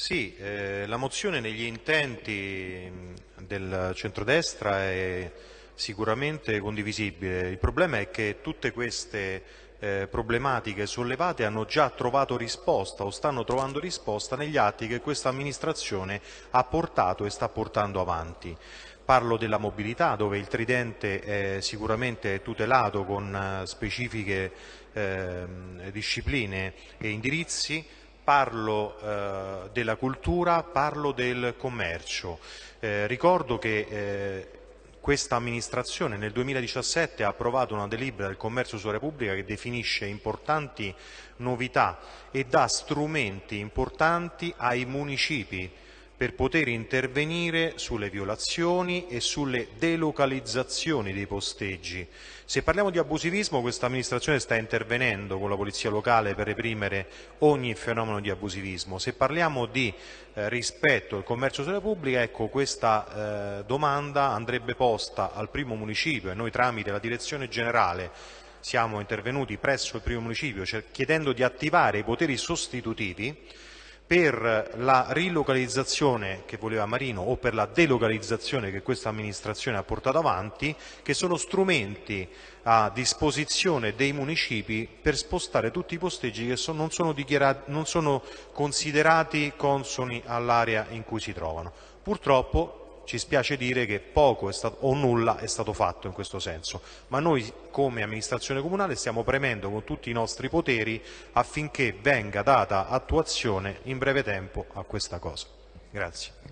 Sì, eh, la mozione negli intenti del centrodestra è sicuramente condivisibile. Il problema è che tutte queste eh, problematiche sollevate hanno già trovato risposta o stanno trovando risposta negli atti che questa amministrazione ha portato e sta portando avanti. Parlo della mobilità, dove il tridente è sicuramente tutelato con eh, specifiche eh, discipline e indirizzi, parlo eh, della cultura, parlo del commercio. Eh, ricordo che eh, questa amministrazione nel 2017 ha approvato una delibera del commercio sulla Repubblica che definisce importanti novità e dà strumenti importanti ai municipi per poter intervenire sulle violazioni e sulle delocalizzazioni dei posteggi. Se parliamo di abusivismo, questa amministrazione sta intervenendo con la polizia locale per reprimere ogni fenomeno di abusivismo. Se parliamo di eh, rispetto al commercio sulla pubblica, ecco, questa eh, domanda andrebbe posta al primo municipio e noi tramite la direzione generale siamo intervenuti presso il primo municipio chiedendo di attivare i poteri sostitutivi per la rilocalizzazione che voleva Marino o per la delocalizzazione che questa amministrazione ha portato avanti, che sono strumenti a disposizione dei municipi per spostare tutti i posteggi che so, non, sono non sono considerati consoni all'area in cui si trovano. Purtroppo ci spiace dire che poco stato, o nulla è stato fatto in questo senso, ma noi come amministrazione comunale stiamo premendo con tutti i nostri poteri affinché venga data attuazione in breve tempo a questa cosa. Grazie.